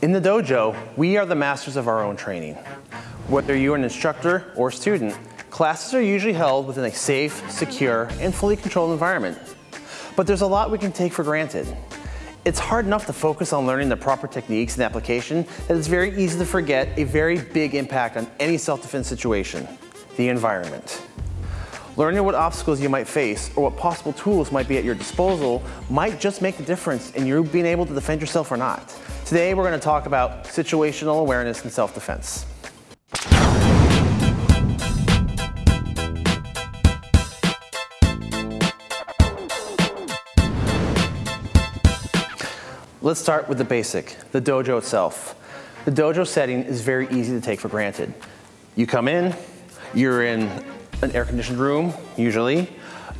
In the dojo, we are the masters of our own training. Whether you're an instructor or student, classes are usually held within a safe, secure, and fully controlled environment. But there's a lot we can take for granted. It's hard enough to focus on learning the proper techniques and application that it's very easy to forget a very big impact on any self-defense situation, the environment. Learning what obstacles you might face or what possible tools might be at your disposal might just make the difference in you being able to defend yourself or not. Today we're going to talk about situational awareness and self-defense. Let's start with the basic, the dojo itself. The dojo setting is very easy to take for granted. You come in, you're in an air-conditioned room, usually.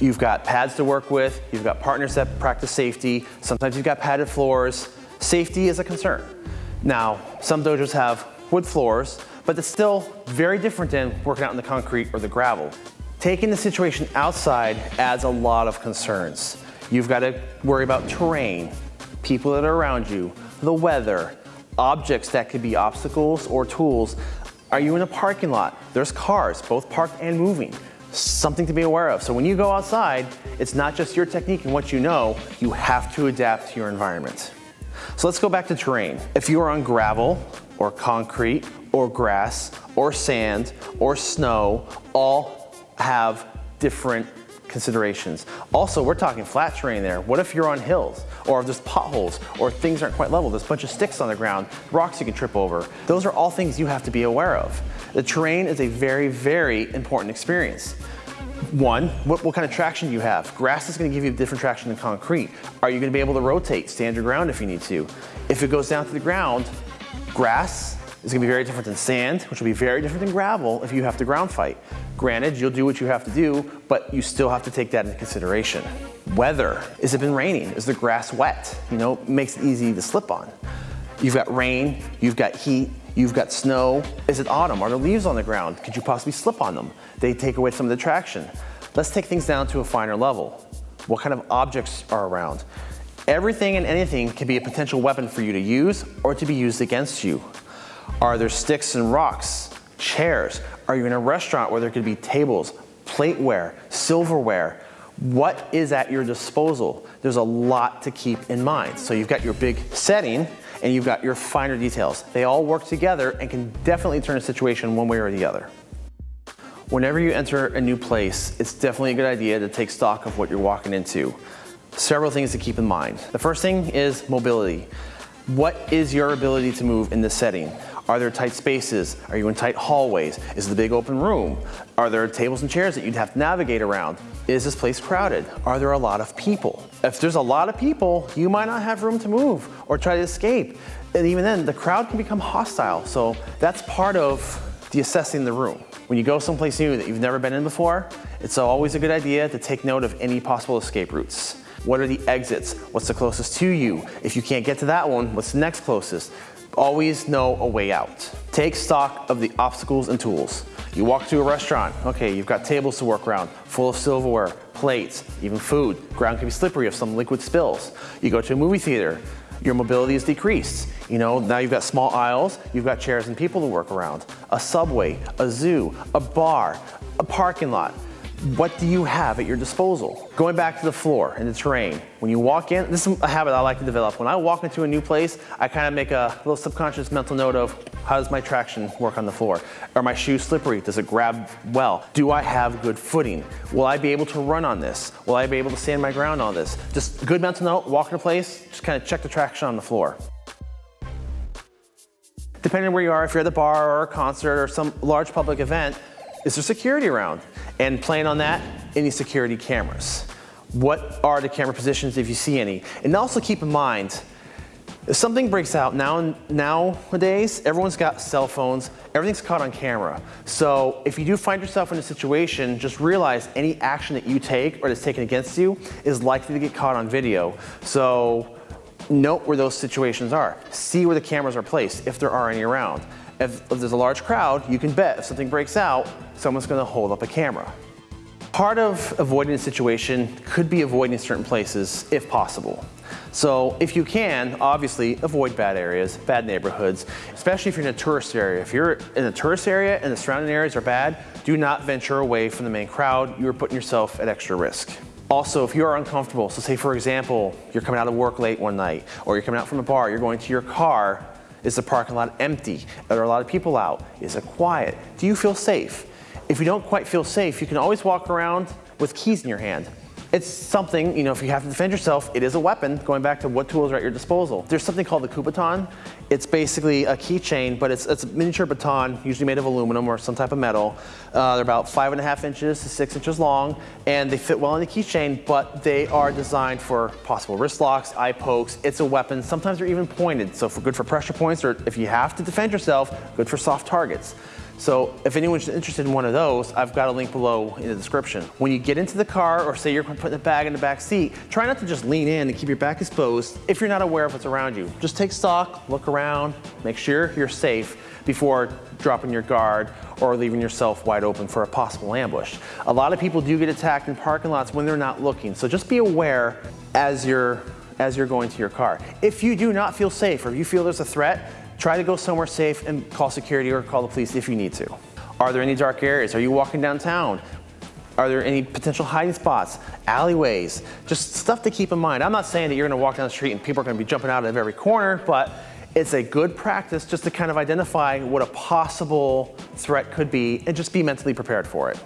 You've got pads to work with, you've got partners that practice safety, sometimes you've got padded floors. Safety is a concern. Now, some dojos have wood floors, but it's still very different than working out in the concrete or the gravel. Taking the situation outside adds a lot of concerns. You've got to worry about terrain, people that are around you, the weather, objects that could be obstacles or tools. Are you in a parking lot? There's cars, both parked and moving. Something to be aware of. So when you go outside, it's not just your technique and what you know, you have to adapt to your environment. So let's go back to terrain. If you are on gravel or concrete or grass or sand or snow, all have different considerations. Also, we're talking flat terrain there. What if you're on hills or there's potholes or things aren't quite level? There's a bunch of sticks on the ground, rocks you can trip over. Those are all things you have to be aware of. The terrain is a very, very important experience. One, what, what, kind of traction do you have? Grass is gonna give you a different traction than concrete. Are you gonna be able to rotate, stand your ground if you need to? If it goes down to the ground, grass is gonna be very different than sand, which will be very different than gravel if you have to ground fight. Granted, you'll do what you have to do, but you still have to take that into consideration. Weather, has it been raining? Is the grass wet? You know, makes it easy to slip on. You've got rain, you've got heat, you've got snow. Is it autumn? Are there leaves on the ground? Could you possibly slip on them? They take away some of the traction. Let's take things down to a finer level. What kind of objects are around? Everything and anything can be a potential weapon for you to use or to be used against you. Are there sticks and rocks, chairs? Are you in a restaurant where there could be tables, plateware, silverware? What is at your disposal? There's a lot to keep in mind. So you've got your big setting and you've got your finer details. They all work together and can definitely turn a situation one way or the other. Whenever you enter a new place, it's definitely a good idea to take stock of what you're walking into. Several things to keep in mind. The first thing is mobility. What is your ability to move in this setting? Are there tight spaces? Are you in tight hallways? Is it a big open room? Are there tables and chairs that you'd have to navigate around? Is this place crowded? Are there a lot of people? If there's a lot of people, you might not have room to move or try to escape. And even then, the crowd can become hostile. So that's part of the assessing the room. When you go someplace new that you've never been in before, it's always a good idea to take note of any possible escape routes. What are the exits? What's the closest to you? If you can't get to that one, what's the next closest? Always know a way out. Take stock of the obstacles and tools. You walk to a restaurant, okay, you've got tables to work around, full of silverware, plates, even food. Ground can be slippery if some liquid spills. You go to a movie theater, your mobility is decreased. You know, now you've got small aisles, you've got chairs and people to work around. A subway, a zoo, a bar, a parking lot. What do you have at your disposal? Going back to the floor and the terrain. When you walk in, this is a habit I like to develop. When I walk into a new place, I kind of make a little subconscious mental note of how does my traction work on the floor? Are my shoes slippery? Does it grab well? Do I have good footing? Will I be able to run on this? Will I be able to stand my ground on this? Just good mental note, walk in a place, just kind of check the traction on the floor. Depending on where you are, if you're at the bar or a concert or some large public event, is there security around? And plan on that, any security cameras. What are the camera positions if you see any? And also keep in mind, if something breaks out now nowadays, everyone's got cell phones, everything's caught on camera. So if you do find yourself in a situation, just realize any action that you take or that's taken against you is likely to get caught on video. So note where those situations are. See where the cameras are placed, if there are any around. If, if there's a large crowd, you can bet if something breaks out, someone's gonna hold up a camera. Part of avoiding a situation could be avoiding certain places if possible. So if you can, obviously avoid bad areas, bad neighborhoods, especially if you're in a tourist area. If you're in a tourist area and the surrounding areas are bad, do not venture away from the main crowd. You're putting yourself at extra risk. Also, if you are uncomfortable, so say for example, you're coming out of work late one night, or you're coming out from a bar, you're going to your car, is the parking lot empty? Are there a lot of people out? Is it quiet? Do you feel safe? If you don't quite feel safe, you can always walk around with keys in your hand. It's something, you know, if you have to defend yourself, it is a weapon, going back to what tools are at your disposal. There's something called the coup. It's basically a keychain, but it's, it's a miniature baton, usually made of aluminum or some type of metal. Uh, they're about five and a half inches to six inches long, and they fit well in the keychain, but they are designed for possible wrist locks, eye pokes. It's a weapon. Sometimes they're even pointed, so for good for pressure points, or if you have to defend yourself, good for soft targets. So if anyone's interested in one of those, I've got a link below in the description. When you get into the car or say you're putting the bag in the back seat, try not to just lean in and keep your back exposed if you're not aware of what's around you. Just take stock, look around, make sure you're safe before dropping your guard or leaving yourself wide open for a possible ambush. A lot of people do get attacked in parking lots when they're not looking. So just be aware as you're as you're going to your car. If you do not feel safe or you feel there's a threat, Try to go somewhere safe and call security or call the police if you need to. Are there any dark areas? Are you walking downtown? Are there any potential hiding spots, alleyways, just stuff to keep in mind. I'm not saying that you're gonna walk down the street and people are gonna be jumping out of every corner, but it's a good practice just to kind of identify what a possible threat could be and just be mentally prepared for it.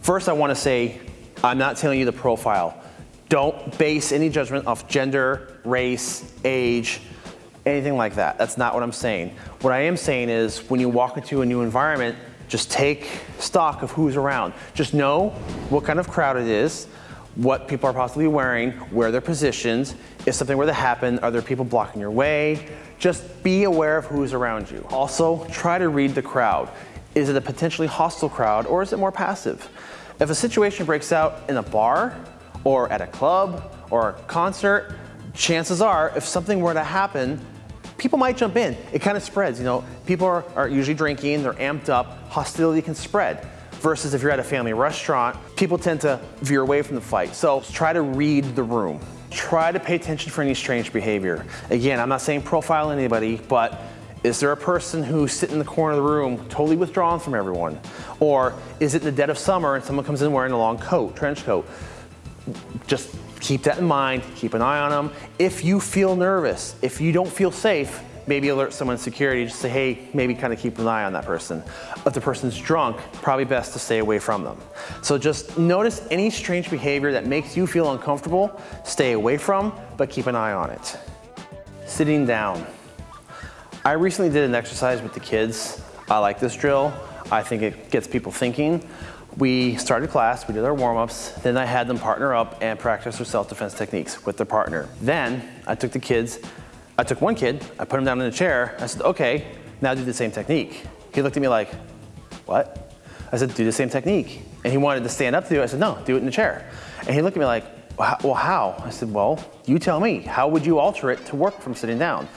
First, I wanna say, I'm not telling you the profile. Don't base any judgment off gender, race, age, anything like that. That's not what I'm saying. What I am saying is when you walk into a new environment, just take stock of who's around. Just know what kind of crowd it is, what people are possibly wearing, where they're positioned. If something were to happen, are there people blocking your way? Just be aware of who's around you. Also, try to read the crowd. Is it a potentially hostile crowd or is it more passive? If a situation breaks out in a bar or at a club or a concert, chances are if something were to happen, people might jump in. It kind of spreads, you know. People are, are usually drinking, they're amped up, hostility can spread. Versus if you're at a family restaurant, people tend to veer away from the fight. So try to read the room. Try to pay attention for any strange behavior. Again, I'm not saying profile anybody, but is there a person who's sitting in the corner of the room totally withdrawn from everyone? Or is it in the dead of summer and someone comes in wearing a long coat, trench coat? Just keep that in mind, keep an eye on them. If you feel nervous, if you don't feel safe, maybe alert someone in security, just say, hey, maybe kind of keep an eye on that person. If the person's drunk, probably best to stay away from them. So just notice any strange behavior that makes you feel uncomfortable, stay away from, but keep an eye on it. Sitting down. I recently did an exercise with the kids. I like this drill. I think it gets people thinking. We started class, we did our warm-ups, then I had them partner up and practice their self-defense techniques with their partner. Then I took the kids, I took one kid, I put him down in a chair, I said, okay, now do the same technique. He looked at me like, what? I said, do the same technique. And he wanted to stand up to do it. I said, no, do it in the chair. And he looked at me like, well, how? I said, well, you tell me. How would you alter it to work from sitting down?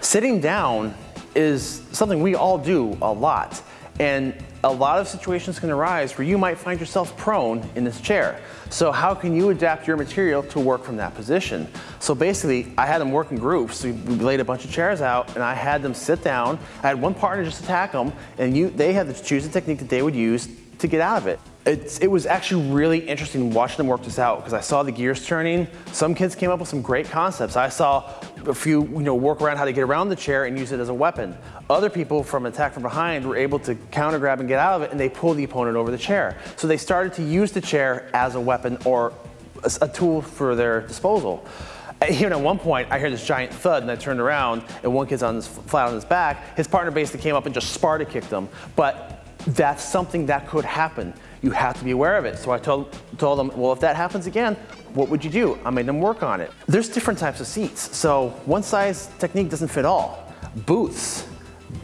Sitting down is something we all do a lot. And a lot of situations can arise where you might find yourself prone in this chair. So how can you adapt your material to work from that position? So basically, I had them work in groups. we laid a bunch of chairs out and I had them sit down. I had one partner just attack them and you, they had to choose a technique that they would use to get out of it. It's, it was actually really interesting watching them work this out because I saw the gears turning. Some kids came up with some great concepts. I saw a few, you know, work around how to get around the chair and use it as a weapon. Other people from attack from behind were able to counter grab and get out of it and they pulled the opponent over the chair. So they started to use the chair as a weapon or a, a tool for their disposal. Even at one point, I hear this giant thud and I turned around and one kid's on his, flat on his back. His partner basically came up and just Sparta kicked him. But that's something that could happen you have to be aware of it. So I told, told them, well, if that happens again, what would you do? I made them work on it. There's different types of seats. So one size technique doesn't fit all. Booths,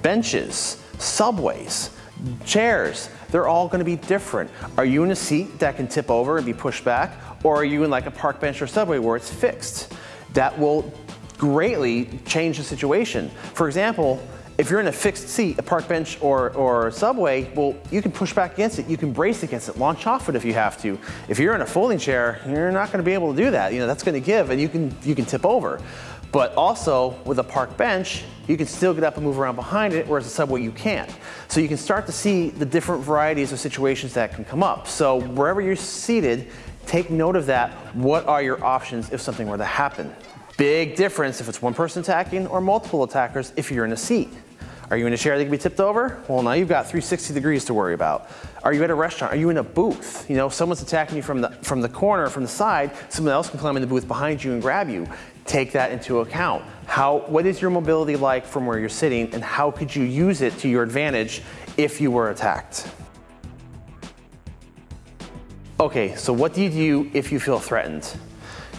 benches, subways, chairs, they're all gonna be different. Are you in a seat that can tip over and be pushed back? Or are you in like a park bench or subway where it's fixed? That will greatly change the situation. For example, if you're in a fixed seat, a park bench or, or subway, well, you can push back against it, you can brace against it, launch off it if you have to. If you're in a folding chair, you're not gonna be able to do that. You know, that's gonna give and you can, you can tip over. But also with a park bench, you can still get up and move around behind it, whereas a subway you can't. So you can start to see the different varieties of situations that can come up. So wherever you're seated, take note of that. What are your options if something were to happen? Big difference if it's one person attacking or multiple attackers if you're in a seat. Are you in a chair that can be tipped over? Well, now you've got 360 degrees to worry about. Are you at a restaurant? Are you in a booth? You know, if someone's attacking you from the, from the corner, from the side, someone else can climb in the booth behind you and grab you. Take that into account. How, what is your mobility like from where you're sitting and how could you use it to your advantage if you were attacked? Okay, so what do you do if you feel threatened?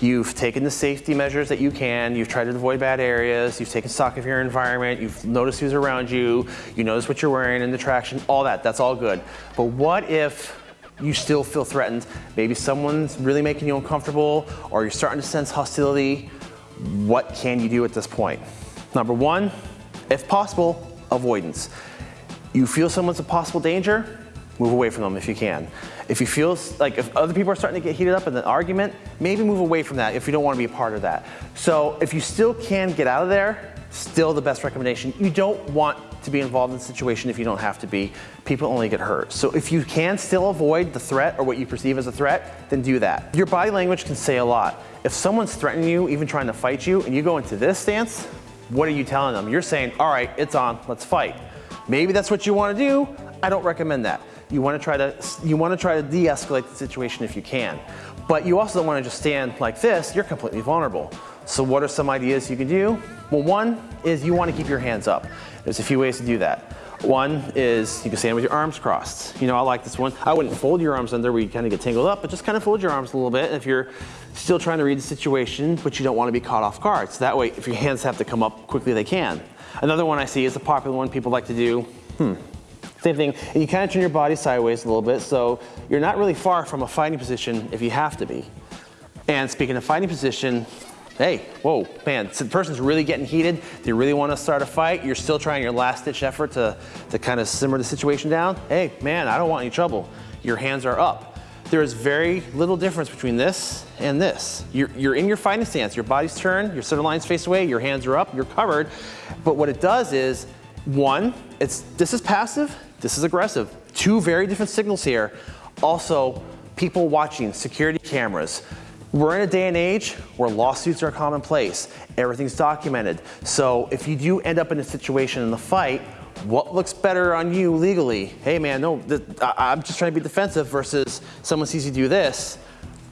You've taken the safety measures that you can, you've tried to avoid bad areas, you've taken stock of your environment, you've noticed who's around you, you notice what you're wearing in the traction, all that, that's all good. But what if you still feel threatened? Maybe someone's really making you uncomfortable or you're starting to sense hostility. What can you do at this point? Number one, if possible, avoidance. You feel someone's a possible danger, move away from them if you can. If you feel like if other people are starting to get heated up in an argument, maybe move away from that if you don't want to be a part of that. So if you still can get out of there, still the best recommendation. You don't want to be involved in the situation if you don't have to be. People only get hurt. So if you can still avoid the threat or what you perceive as a threat, then do that. Your body language can say a lot. If someone's threatening you, even trying to fight you, and you go into this stance, what are you telling them? You're saying, all right, it's on, let's fight. Maybe that's what you want to do. I don't recommend that. You want to try to you want to try to de-escalate the situation if you can. But you also don't want to just stand like this, you're completely vulnerable. So what are some ideas you can do? Well, one is you want to keep your hands up. There's a few ways to do that. One is you can stand with your arms crossed. You know, I like this one. I wouldn't fold your arms under where you kind of get tangled up, but just kind of fold your arms a little bit And if you're still trying to read the situation, but you don't want to be caught off guard. So that way, if your hands have to come up quickly, they can. Another one I see is a popular one people like to do. Hmm, same thing, and you kind of turn your body sideways a little bit, so you're not really far from a fighting position if you have to be. And speaking of fighting position, hey, whoa, man, the person's really getting heated, they really want to start a fight, you're still trying your last ditch effort to, to kind of simmer the situation down. Hey, man, I don't want any trouble. Your hands are up. There is very little difference between this and this. You're, you're in your fighting stance, your body's turned, your center line's face away, your hands are up, you're covered. But what it does is, one, it's, this is passive, this is aggressive. Two very different signals here. Also, people watching, security cameras. We're in a day and age where lawsuits are commonplace. Everything's documented. So if you do end up in a situation in the fight, what looks better on you legally? Hey man, no, I'm just trying to be defensive versus someone sees you do this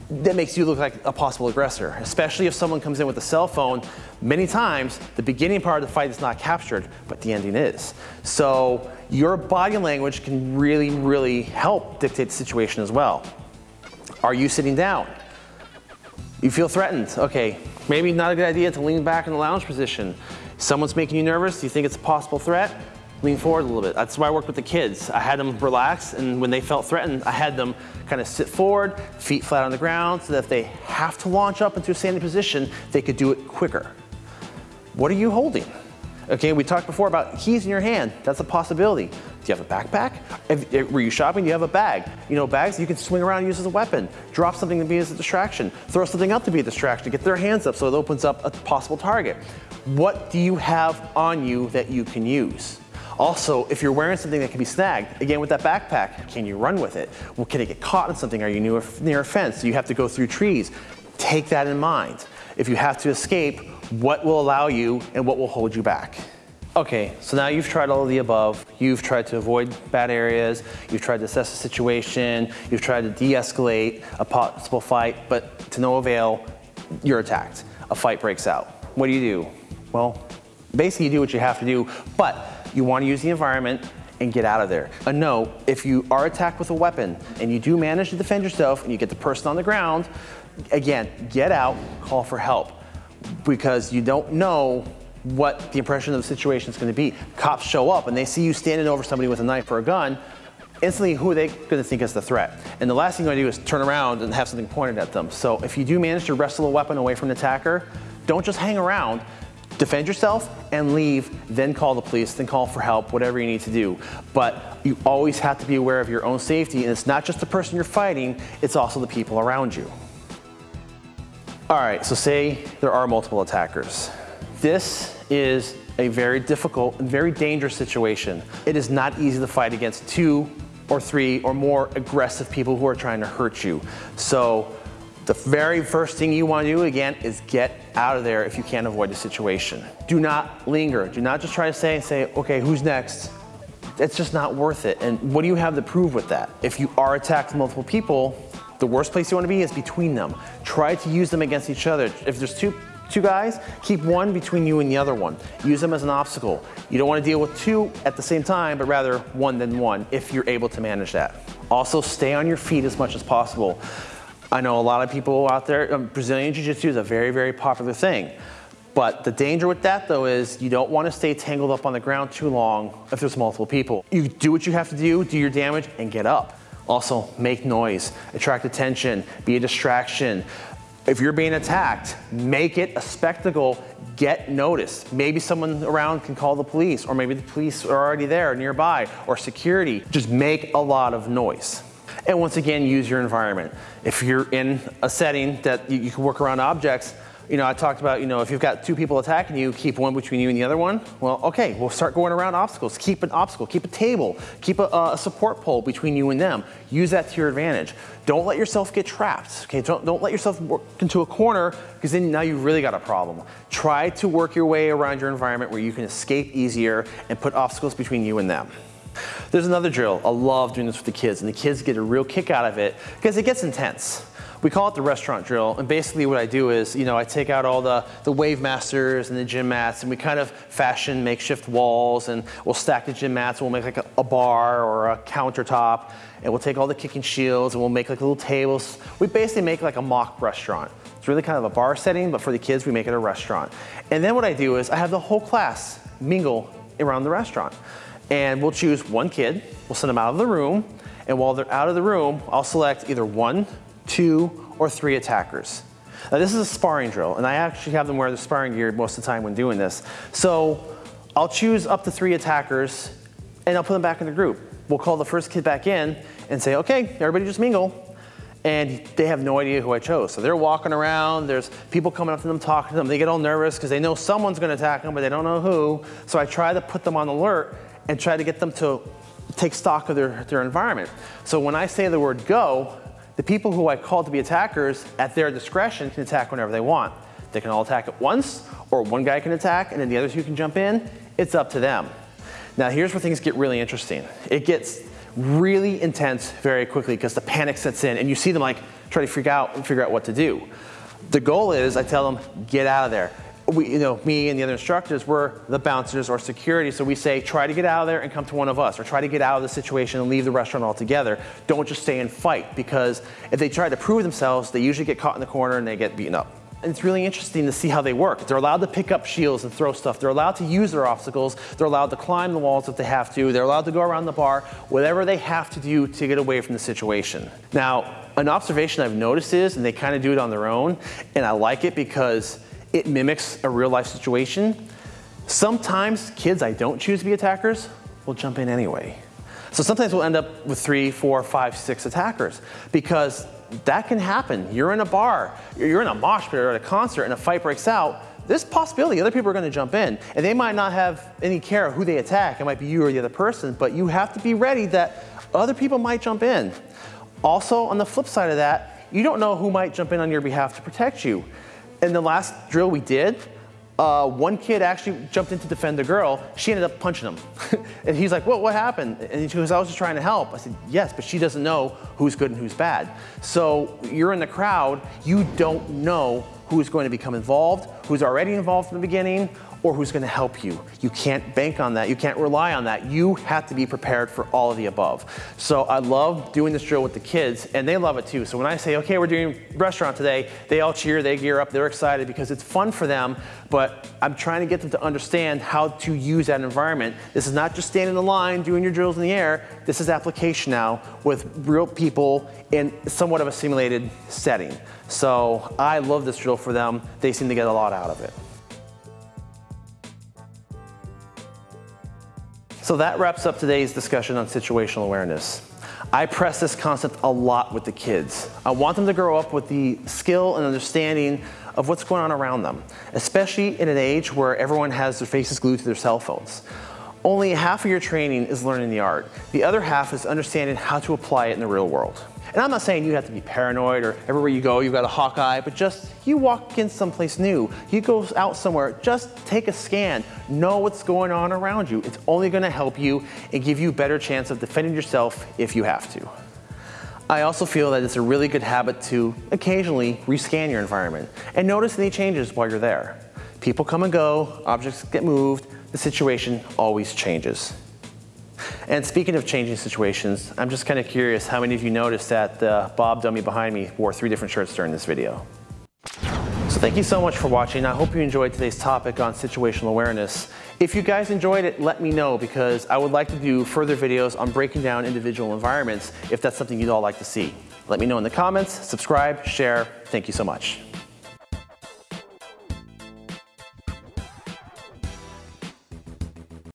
that makes you look like a possible aggressor, especially if someone comes in with a cell phone. Many times, the beginning part of the fight is not captured, but the ending is. So your body language can really, really help dictate the situation as well. Are you sitting down? You feel threatened. Okay, maybe not a good idea to lean back in the lounge position. Someone's making you nervous, Do you think it's a possible threat? lean forward a little bit. That's why I worked with the kids. I had them relax, and when they felt threatened, I had them kind of sit forward, feet flat on the ground, so that if they have to launch up into a standing position, they could do it quicker. What are you holding? Okay, we talked before about keys in your hand. That's a possibility. Do you have a backpack? If, if, were you shopping? Do you have a bag? You know, bags you can swing around and use as a weapon. Drop something to be as a distraction. Throw something up to be a distraction. Get their hands up so it opens up a possible target. What do you have on you that you can use? Also, if you're wearing something that can be snagged, again with that backpack, can you run with it? Well, can it get caught in something? Are you near, near a fence? Do you have to go through trees? Take that in mind. If you have to escape, what will allow you and what will hold you back? Okay, so now you've tried all of the above. You've tried to avoid bad areas. You've tried to assess the situation. You've tried to de-escalate a possible fight, but to no avail, you're attacked. A fight breaks out. What do you do? Well, basically you do what you have to do, but you want to use the environment and get out of there. A no, if you are attacked with a weapon and you do manage to defend yourself and you get the person on the ground, again, get out, call for help because you don't know what the impression of the situation is going to be. Cops show up and they see you standing over somebody with a knife or a gun, instantly who are they going to think is the threat? And the last thing you want to do is turn around and have something pointed at them. So if you do manage to wrestle a weapon away from the attacker, Don't just hang around. Defend yourself and leave, then call the police, then call for help, whatever you need to do. But you always have to be aware of your own safety, and it's not just the person you're fighting, it's also the people around you. All right, so say there are multiple attackers. This is a very difficult and very dangerous situation. It is not easy to fight against two or three or more aggressive people who are trying to hurt you. So the very first thing you want to do again is get out of there if you can't avoid the situation. Do not linger. Do not just try to say, and say, okay, who's next? It's just not worth it. And what do you have to prove with that? If you are attacked multiple people, the worst place you want to be is between them. Try to use them against each other. If there's two two guys, keep one between you and the other one. Use them as an obstacle. You don't want to deal with two at the same time, but rather one than one if you're able to manage that. Also, stay on your feet as much as possible. I know a lot of people out there, um, Brazilian Jiu-Jitsu is a very, very popular thing. But the danger with that though is you don't want to stay tangled up on the ground too long if there's multiple people. You do what you have to do, do your damage, and get up. Also, make noise, attract attention, be a distraction. If you're being attacked, make it a spectacle, get noticed. Maybe someone around can call the police, or maybe the police are already there nearby, or security. Just make a lot of noise. And once again, use your environment. If you're in a setting that you, can work around objects, you know, I talked about, you know, if you've got two people attacking you, keep one between you and the other one. Well, okay, we'll start going around obstacles. Keep an obstacle, keep a table, keep a, a support pole between you and them. Use that to your advantage. Don't let yourself get trapped, okay? Don't, don't let yourself work into a corner because then now you've really got a problem. Try to work your way around your environment where you can escape easier and put obstacles between you and them. There's another drill. I love doing this with the kids, and the kids get a real kick out of it because it gets intense. We call it the restaurant drill, and basically what I do is, you know, I take out all the, the wave masters and the gym mats, and we kind of fashion makeshift walls, and we'll stack the gym mats, and we'll make like a, a bar or a countertop, and we'll take all the kicking shields, and we'll make like little tables. We basically make like a mock restaurant. It's really kind of a bar setting, but for the kids, we make it a restaurant. And then what I do is I have the whole class mingle around the restaurant. And we'll choose one kid, we'll send them out of the room, and while they're out of the room, I'll select either one two, or three attackers. Now this is a sparring drill, and I actually have them wear the sparring gear most of the time when doing this. So I'll choose up to three attackers, and I'll put them back in the group. We'll call the first kid back in and say, okay, everybody just mingle. And they have no idea who I chose. So they're walking around, there's people coming up to them, talking to them. They get all nervous because they know someone's gonna attack them, but they don't know who. So I try to put them on alert and try to get them to take stock of their, their environment. So when I say the word go, the people who I call to be attackers, at their discretion, can attack whenever they want. They can all attack at once, or one guy can attack, and then the other two can jump in. It's up to them. Now here's where things get really interesting. It gets really intense very quickly because the panic sets in and you see them like try to freak out and figure out what to do. The goal is I tell them, get out of there we, you know, me and the other instructors, were the bouncers or security. So we say, try to get out of there and come to one of us, or try to get out of the situation and leave the restaurant altogether. Don't just stay and fight, because if they try to prove themselves, they usually get caught in the corner and they get beaten up. And it's really interesting to see how they work. They're allowed to pick up shields and throw stuff. They're allowed to use their obstacles. They're allowed to climb the walls if they have to. They're allowed to go around the bar, whatever they have to do to get away from the situation. Now, an observation I've noticed is, and they kind of do it on their own, and I like it because it mimics a real life situation. Sometimes kids I don't choose to be attackers will jump in anyway. So sometimes we'll end up with three, four, five, six attackers because that can happen. You're in a bar, you're in a mosh pit or at a concert and a fight breaks out, there's possibility other people are gonna jump in and they might not have any care of who they attack. It might be you or the other person, but you have to be ready that other people might jump in. Also, on the flip side of that, you don't know who might jump in on your behalf to protect you in the last drill we did, uh, one kid actually jumped in to defend the girl. She ended up punching him. and he's like, what, what happened? And she goes, I was just trying to help. I said, yes, but she doesn't know who's good and who's bad. So you're in the crowd, you don't know who's going to become involved, who's already involved from the beginning, or who's gonna help you. You can't bank on that, you can't rely on that. You have to be prepared for all of the above. So I love doing this drill with the kids and they love it too. So when I say, okay, we're doing restaurant today, they all cheer, they gear up, they're excited because it's fun for them, but I'm trying to get them to understand how to use that environment. This is not just standing in line, doing your drills in the air. This is application now with real people in somewhat of a simulated setting. So I love this drill for them. They seem to get a lot out of it. So that wraps up today's discussion on situational awareness. I press this concept a lot with the kids. I want them to grow up with the skill and understanding of what's going on around them, especially in an age where everyone has their faces glued to their cell phones. Only half of your training is learning the art. The other half is understanding how to apply it in the real world. And I'm not saying you have to be paranoid or everywhere you go you've got a hawk eye, but just you walk in someplace new, you go out somewhere, just take a scan, know what's going on around you. It's only gonna help you and give you a better chance of defending yourself if you have to. I also feel that it's a really good habit to occasionally rescan your environment and notice any changes while you're there. People come and go, objects get moved, the situation always changes. And speaking of changing situations, I'm just kind of curious how many of you noticed that the Bob dummy behind me wore three different shirts during this video. So thank you so much for watching. I hope you enjoyed today's topic on situational awareness. If you guys enjoyed it, let me know because I would like to do further videos on breaking down individual environments if that's something you'd all like to see. Let me know in the comments, subscribe, share. Thank you so much.